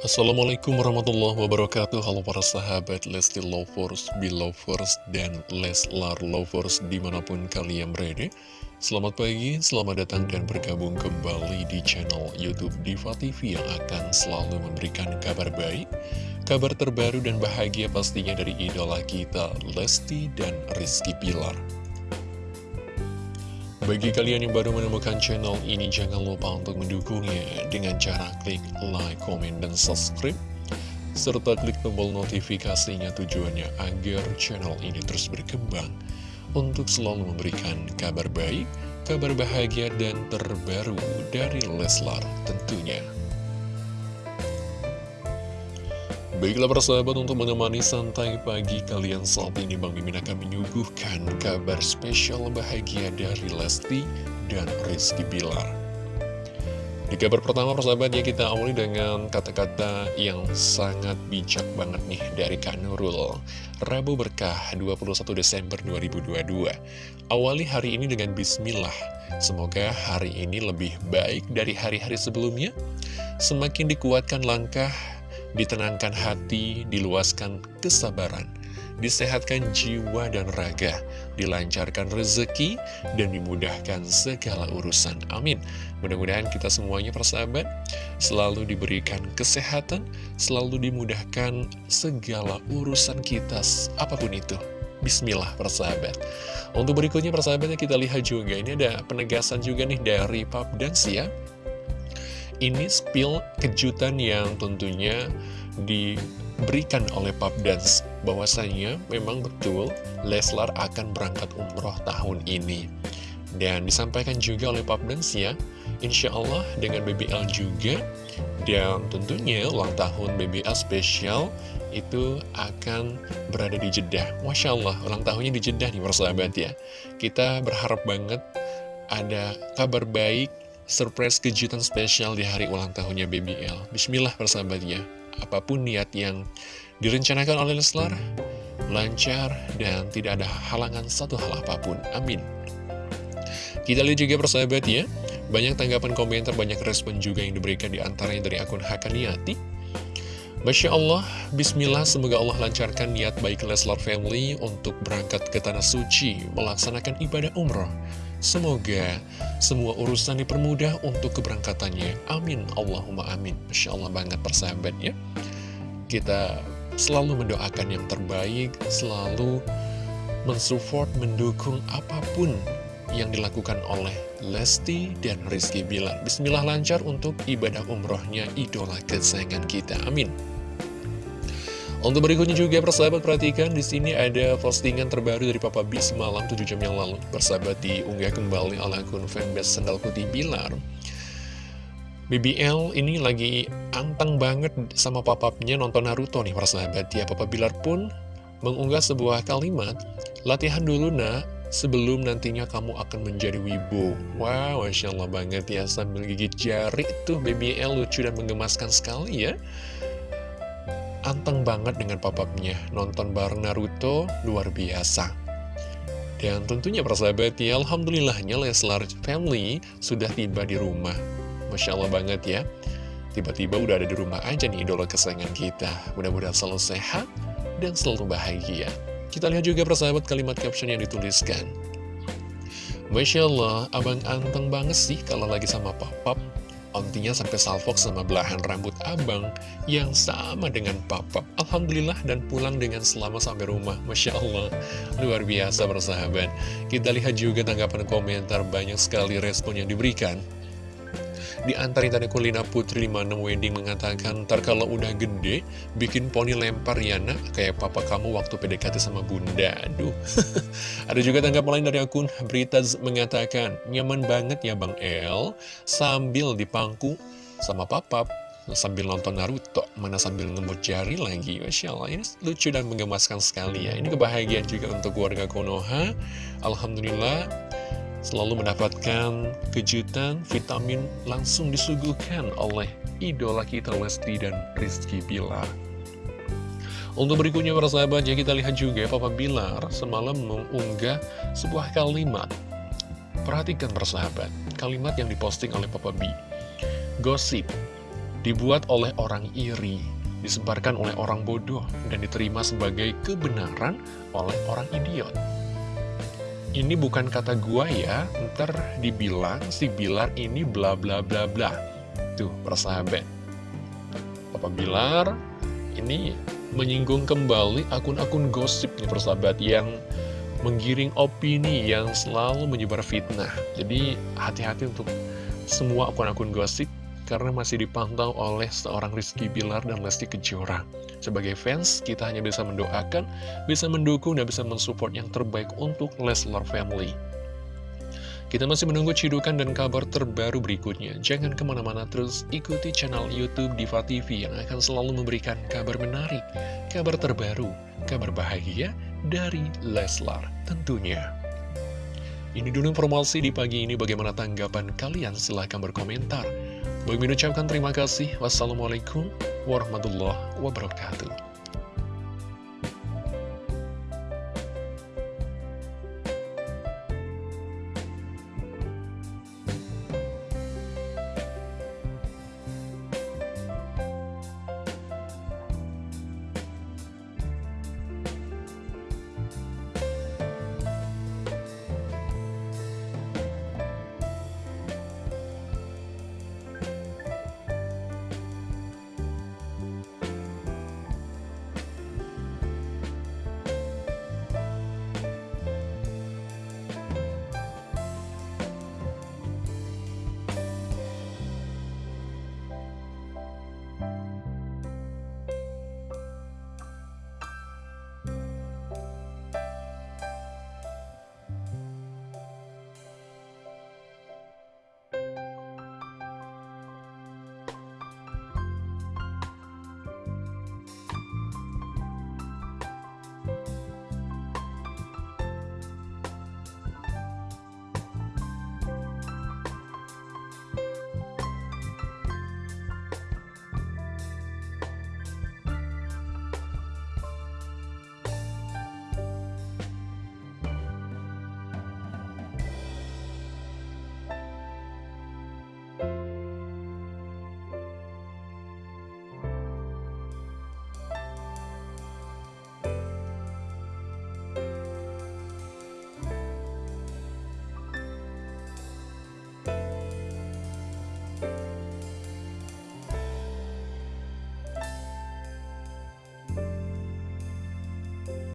Assalamualaikum warahmatullahi wabarakatuh. Halo para sahabat Lesti Lovers, Belovers, dan Leslar Lovers di mana pun kalian berada. Selamat pagi, selamat datang dan bergabung kembali di channel Youtube Diva TV yang akan selalu memberikan kabar baik Kabar terbaru dan bahagia pastinya dari idola kita Lesti dan Rizky Pilar bagi kalian yang baru menemukan channel ini, jangan lupa untuk mendukungnya dengan cara klik like, comment, dan subscribe. Serta klik tombol notifikasinya tujuannya agar channel ini terus berkembang untuk selalu memberikan kabar baik, kabar bahagia, dan terbaru dari Leslar tentunya. Baiklah persahabat untuk menemani santai pagi kalian saat ini Bang Mimin akan menyuguhkan kabar spesial bahagia dari Lesti dan Rizky Bilar. Di kabar pertama persahabat ya kita awali dengan kata-kata yang sangat bijak banget nih dari Kak Nurul. Rabu Berkah 21 Desember 2022. Awali hari ini dengan Bismillah. Semoga hari ini lebih baik dari hari-hari sebelumnya. Semakin dikuatkan langkah ditenangkan hati, diluaskan kesabaran, disehatkan jiwa dan raga, dilancarkan rezeki, dan dimudahkan segala urusan. Amin. Mudah-mudahan kita semuanya persahabat selalu diberikan kesehatan, selalu dimudahkan segala urusan kita, apa pun itu. Bismillah persahabat Untuk berikutnya persahabatnya kita lihat juga Ini ada penegasan juga nih dari Pap Dance ya ini spill kejutan yang tentunya diberikan oleh Pap Dance. Bahwasanya memang betul Leslar akan berangkat umroh tahun ini. Dan disampaikan juga oleh Pap Dance ya Insya Allah dengan BBL juga. Dan tentunya ulang tahun BBL spesial itu akan berada di Jeddah. Masya Allah ulang tahunnya di Jeddah nih persahabat ya. Kita berharap banget ada kabar baik surprise kejutan spesial di hari ulang tahunnya BBL. Bismillah persahabatnya, apa pun niat yang direncanakan oleh Leslar, lancar dan tidak ada halangan satu hal apa pun. Amin. Kita lihat juga persahabat ya, banyak tanggapan komentar, banyak respon juga yang diberikan di antaranya dari akun Hakaniati. Masya Allah, Bismillah, semoga Allah lancarkan niat baik Leslar Family untuk berangkat ke Tanah Suci, melaksanakan ibadah umroh. Semoga semua urusan dipermudah untuk keberangkatannya. Amin. Allahumma amin. Masya Allah banget persahabat ya. Kita selalu mendoakan yang terbaik, selalu mensupport, mendukung apa pun yang dilakukan oleh Lesti dan Rizky Bilar. Bismillah lancar untuk ibadah umrohnya idola kesayangan kita. Amin. Untuk berikutnya juga persahabat perhatikan di sini ada postingan terbaru dari Papa B semalam 7 jam yang lalu. Persahabat diunggah kembali oleh akun fanbase Sendal Putih Bilar. BBL ini lagi anteng banget sama papapnya nonton Naruto nih persahabat ya. Papa Bilar pun mengunggah sebuah kalimat, latihan dulu nak, sebelum nantinya kamu akan menjadi wibu. Wow, Masya Allah banget ya, sambil gigit jari tuh BBL lucu dan menggemaskan sekali ya anteng banget dengan papapnya. Nonton bareng Naruto, luar biasa. Dan tentunya persahabat ya, Alhamdulillahnya Leslar Family sudah tiba di rumah. Masya Allah banget ya. Tiba-tiba udah ada di rumah aja nih idola kesayangan kita. Mudah-mudahan selalu sehat dan selalu bahagia. Kita lihat juga persahabat kalimat caption yang dituliskan. Masya Allah, abang anteng banget sih kalau lagi sama papap. Ontinya sampai salfok sama belahan rambut abang yang sama dengan papa. Alhamdulillah dan pulang dengan selamat sampai rumah. Masya Allah, luar biasa bersahabat. Kita lihat juga tanggapan komentar banyak sekali respon yang diberikan. Di antaranya tadi Kulina Putri 56 Wedding mengatakan, ntar kalau udah gede, bikin poni lempar ya nak, kayak papa kamu waktu PDKT sama bunda. Aduh. Ada juga tanggapan lain dari akun Britaz mengatakan, nyaman banget ya Bang El, sambil dipangku sama papa sambil nonton Naruto, mana sambil ngemut jari lagi. Masya Allah, ini lucu dan menggemaskan sekali ya. Ini kebahagiaan juga untuk keluarga Konoha. Alhamdulillah, selalu mendapatkan kejutan, vitamin langsung disuguhkan oleh idola kita Lesti dan Rizky Bilar. Untuk berikutnya para sahabat, ya kita lihat juga Papa Bilar semalam mengunggah sebuah kalimat. Perhatikan para sahabat, kalimat yang diposting oleh Papa B. Gosip, dibuat oleh orang iri, disebarkan oleh orang bodoh, dan diterima sebagai kebenaran oleh orang idiot. Ini bukan kata gua ya, ntar dibilang si Bilar ini bla bla bla bla. Tuh, persahabat. Papa Bilar ini menyinggung kembali akun-akun gosip nih persahabat yang menggiring opini yang selalu menyebar fitnah. Jadi hati-hati untuk semua akun-akun gosip karena masih dipantau oleh seorang Rizky Bilar dan Lesti Kejora. Sebagai fans, kita hanya bisa mendoakan, bisa mendukung, dan bisa mensupport yang terbaik untuk Leslar Family. Kita masih menunggu cidukan dan kabar terbaru berikutnya. Jangan ke mana-mana terus ikuti channel Youtube Diva TV yang akan selalu memberikan kabar menarik, kabar terbaru, kabar bahagia dari Leslar tentunya. Ini dulu informasi di pagi ini bagaimana tanggapan kalian silahkan berkomentar. Bagi mengucapkan terima kasih. Wassalamualaikum warahmatullahi wabarakatuh.